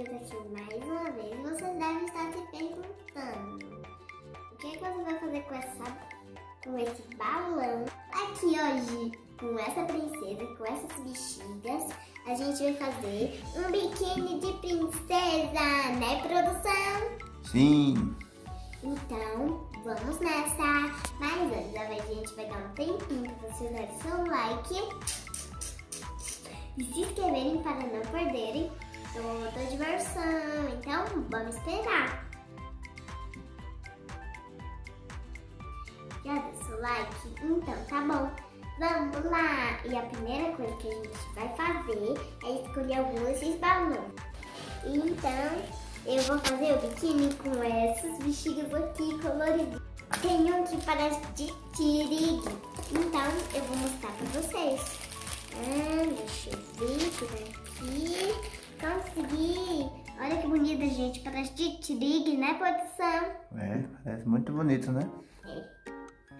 aqui mais uma vez, vocês devem estar se perguntando o que, é que você vai fazer com, essa, com esse balão aqui hoje com essa princesa, com essas bexigas, a gente vai fazer um biquíni de princesa, né produção? Sim! Então, vamos nessa! Mas antes, a gente vai dar um tempinho para vocês darem seu like e se inscreverem para não perderem toda diversão. Então, vamos esperar. Já deu seu like? Então, tá bom. Vamos lá! E a primeira coisa que a gente vai fazer é escolher alguns desses balões. Então, eu vou fazer o biquíni com essas bexigas aqui coloridas. Tem um aqui para de tirigue. Então, eu vou mostrar para vocês. Ah, deixa eu ver por aqui. Consegui! Olha que bonita, gente. Parece de trig, né, produção? É, parece muito bonito, né? É.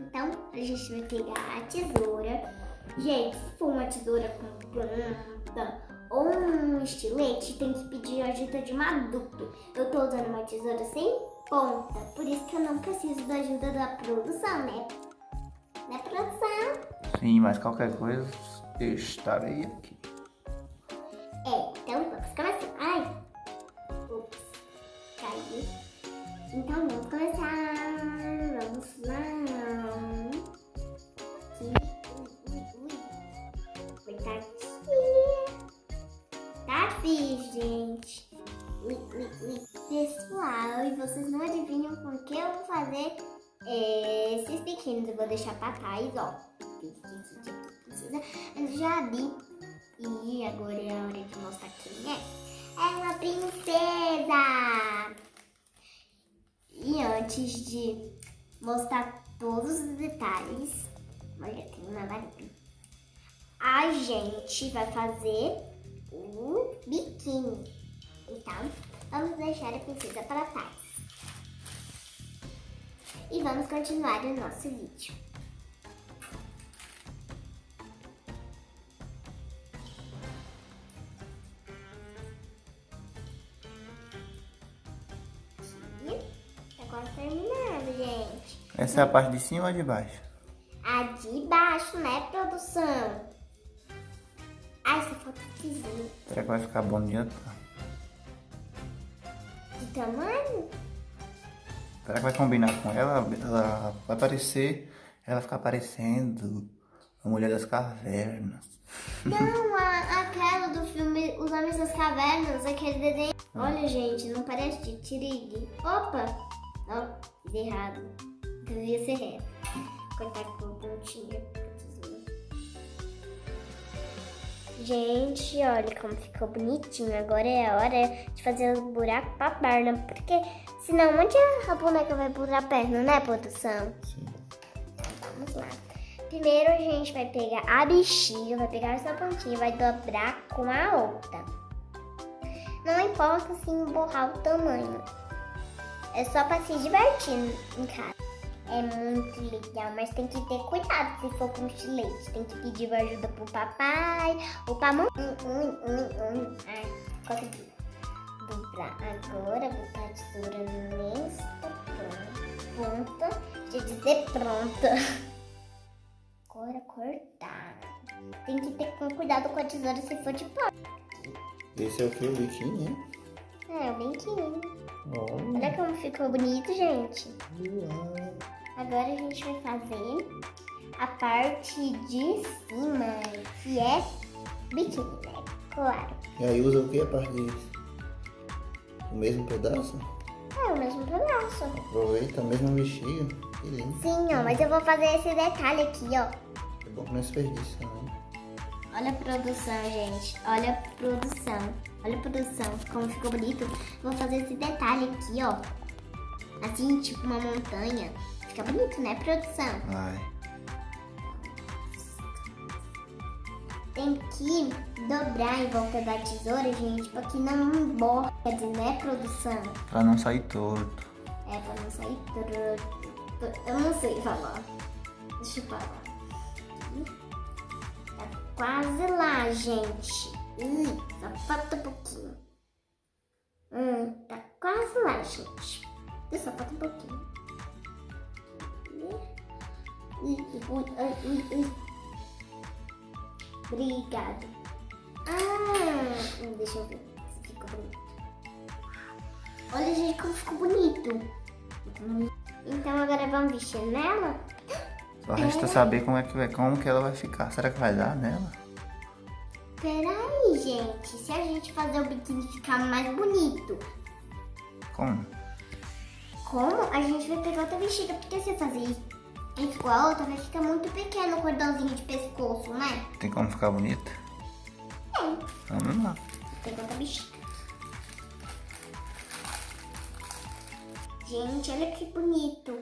Então, a gente vai pegar a tesoura. Gente, se for uma tesoura com ponta ou um estilete, tem que pedir ajuda de um adulto. Eu tô usando uma tesoura sem ponta, por isso que eu não preciso da ajuda da produção, né? Né, produção? Sim, mas qualquer coisa, estarei aqui. Aqui, gente. Pessoal, e vocês não adivinham com que eu vou fazer esses pequenos. Eu vou deixar pra trás, ó. Eu já vi. E agora é a hora de mostrar quem é. É uma princesa! E antes de mostrar todos os detalhes, olha, tem uma varinha. A gente vai fazer o biquíni. Então, vamos deixar a princesa para trás. E vamos continuar o nosso vídeo. quase terminando, gente. Essa é a parte de cima ou de baixo? A de baixo, né, produção? Será que vai ficar bom de De tamanho? Será que vai combinar com ela? Ela vai parecer... Ela ficar parecendo a Mulher das Cavernas. Não, a, aquela do filme Os Homens das Cavernas, aquele desenho. Olha, gente, não parece de Tirig. Opa! Ó, fiz errado. Devia ser reto. Cortar com Gente, olha como ficou bonitinho. Agora é a hora de fazer os buracos pra perna. Porque senão onde a boneca vai pular a perna, né, produção? Sim. Vamos lá. Primeiro a gente vai pegar a bexiga, vai pegar essa pontinha, vai dobrar com a outra. Não importa se emborrar o tamanho. É só pra se divertir em casa. É muito legal, mas tem que ter cuidado se for com estilete. Tem que pedir ajuda pro papai ou pra mamãe. Ai, consegui. Dobrar agora, botar a tesoura nesta ponta. Deixa eu dizer pronta. Agora cortar. Tem que ter cuidado com a tesoura se for de pó. Esse é o que? O biquíni, né? É, o biquíni. Olha. Olha como ficou bonito, gente. Uau. Agora a gente vai fazer a parte de cima, que é biquíni, né? Claro. E aí usa o que a parte disso? O mesmo pedaço? É o mesmo pedaço. Aproveita a mesma bexiga. Que lindo. Sim, ó, mas eu vou fazer esse detalhe aqui, ó. É bom que não desperdiça, né? Olha a produção, gente. Olha a produção. Olha a produção, como ficou bonito. Vou fazer esse detalhe aqui, ó. Assim, tipo uma montanha. Fica bonito, né, produção? Vai. Tem que dobrar em volta da tesoura, gente, pra que não dizer, né, produção? Pra não sair torto. É, pra não sair torto. Eu não sei falar. Deixa eu falar. Tá quase lá, gente. Ih, só falta um pouquinho. Hum, tá quase lá, gente. Só falta um pouquinho. Obrigado. Ah, deixa eu ver se ficou bonito. Olha, gente, como ficou bonito. Então agora vamos vestir nela? Só resta saber como é que vai, como que ela vai ficar. Será que vai dar nela? Peraí, gente. Se a gente fazer o biquíni ficar mais bonito, Como? como a gente vai pegar outra vestida? Porque se eu fazer isso igual a outra, vai ficar muito pequeno o cordãozinho de pescoço, né? Tem como ficar bonita? Tem. Vamos lá. Pegar outra vestida. Gente, olha que bonito.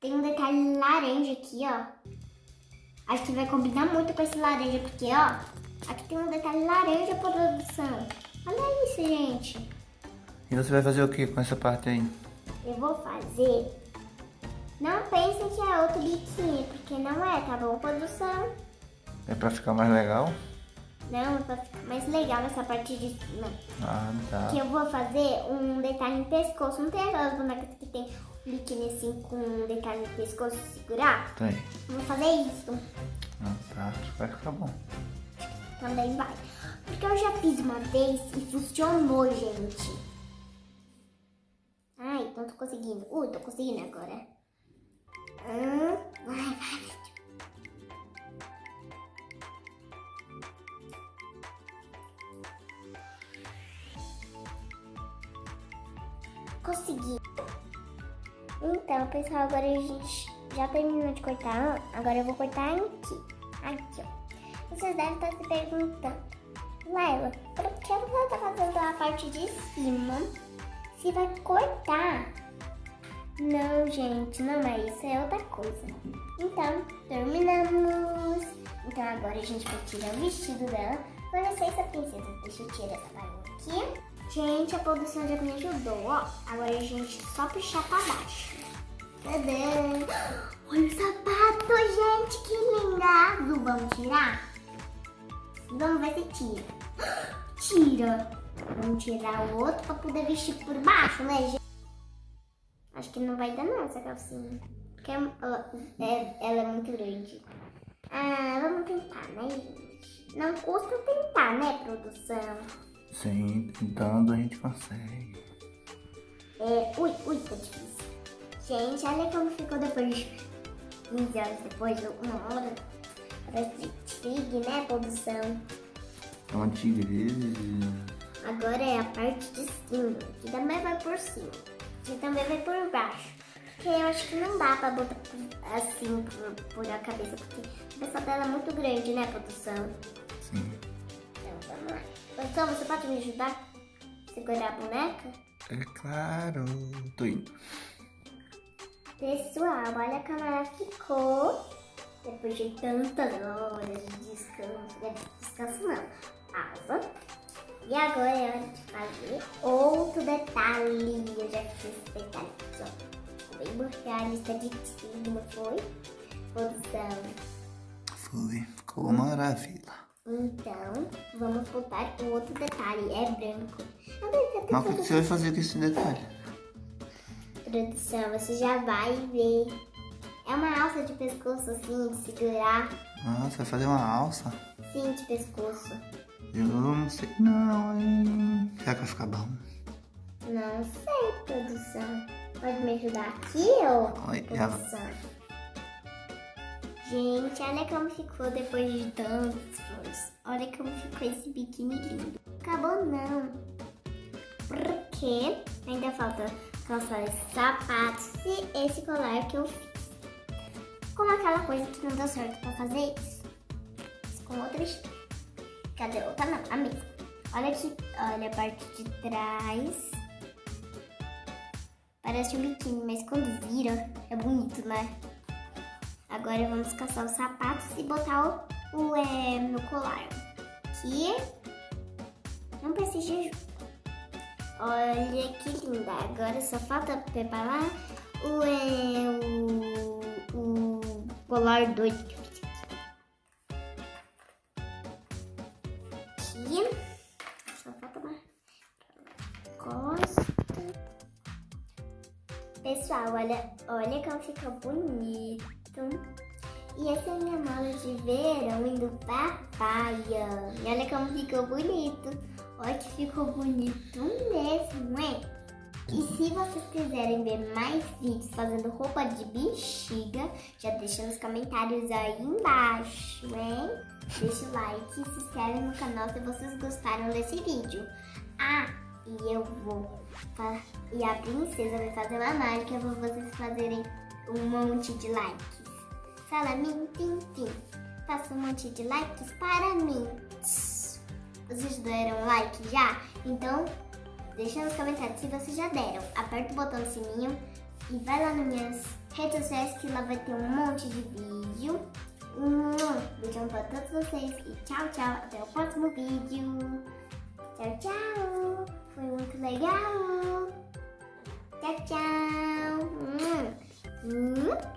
Tem um detalhe laranja aqui, ó. Acho que vai combinar muito com esse laranja, porque, ó, aqui tem um detalhe laranja produção. Olha isso, gente. E você vai fazer o que com essa parte aí? Eu vou fazer. Não pensem que é outro biquíni, porque não é, tá bom, produção? É pra ficar mais legal? Não, é pra ficar mais legal nessa parte de cima. Ah, tá. Que eu vou fazer um detalhe no pescoço. Não tem aquelas bonecas que tem um biquíni assim com um detalhe no pescoço segurar? Tem. Vou fazer isso. Ah, tá. Vai ficar bom. Também vai. Porque eu já fiz uma vez e funcionou, gente. Ai, não tô conseguindo. Uh, tô conseguindo agora. Vai, vai. Consegui. Então, pessoal, agora a gente já terminou de cortar. Agora eu vou cortar aqui. Aqui, ó. Vocês devem estar se perguntando, Laila, por que você tá fazendo a parte de cima se vai cortar? Não, gente, não é isso, é outra coisa. Então, terminamos. Então agora a gente vai tirar o vestido dela. Com licença, princesa, deixa eu tirar essa bagunça aqui. Gente, a produção já me ajudou, ó. Agora a gente só puxar pra baixo. Tadã! Olha o sapato, gente, que linda! Azul, vamos tirar? Vamos ver se tira. Tira. Vamos tirar o outro pra poder vestir por baixo, né, gente? Que não vai dar não essa calcinha. Porque ela é, ela é muito grande. Ah, vamos tentar, né, gente? Não custa tentar, né, produção? Sim, tentando a gente consegue. É, ui, ui, tá difícil. Gente, olha como ficou depois de 15 horas depois, uma hora. Parece tigre, né, produção? É uma tigresa. Agora é a parte de cima, que também vai por cima. Que também vai por baixo. Porque eu acho que não dá pra botar assim por, por a cabeça, porque a cabeça dela é muito grande, né, produção? Sim. Então, vamos lá. Produção, você pode me ajudar a segurar a boneca? É claro. Tô indo. Pessoal, olha como ela ficou depois de tantas horas de descanso. né? Descanso não, pausa. E agora é hora de fazer outro detalhe. Eu já fiz esse detalhe ó. Bem borralhista de cima, foi? Produção. Foi. Ficou maravilha. Então, vamos botar o outro detalhe. É branco. Ter Mas o que você vai fazer com esse detalhe? Produção, você já vai ver. É uma alça de pescoço assim, de segurar. Ah, você vai fazer uma alça? Sim, de pescoço. Eu não sei não, hein? Será que vai ficar bom? Não sei, produção. Pode me ajudar aqui, ô Oi, produção? Gente, olha como ficou depois de tantos esforço. Olha como ficou esse biquíni lindo. Acabou não. Porque ainda falta calçar esses sapatos e esse colar que eu fiz. Como aquela coisa que não deu certo pra fazer isso. Fiz com outra. Cadê outra? Não, a mesma. Olha aqui, olha a parte de trás. Parece um biquíni, mas quando vira é bonito, né? Agora vamos caçar os sapatos e botar o, o é, no colar. Que não precisa de. Olha que linda. Agora só falta preparar o, é, o, o colar doido olha, olha como fica bonito. E essa é a minha mala de verão indo pra praia. E olha como ficou bonito. Olha que ficou bonito mesmo, hein? E se vocês quiserem ver mais vídeos fazendo roupa de bexiga, já deixa nos comentários aí embaixo, hein? Deixa o like e se inscreve no canal se vocês gostaram desse vídeo. Ah, e eu vou... E a princesa vai fazer uma mágica para vocês fazerem um monte de likes. Fala mim, tim, tim. Faça um monte de likes para mim. Vocês deram like já? Então, deixa nos comentários se vocês já deram. Aperta o botão do sininho e vai lá nas minhas redes sociais que lá vai ter um monte de vídeo. Beijão para todos vocês e tchau, tchau. Até o próximo vídeo. Tchau, tchau. Foi muito legal. Tchau, tchau. Hum. Hum.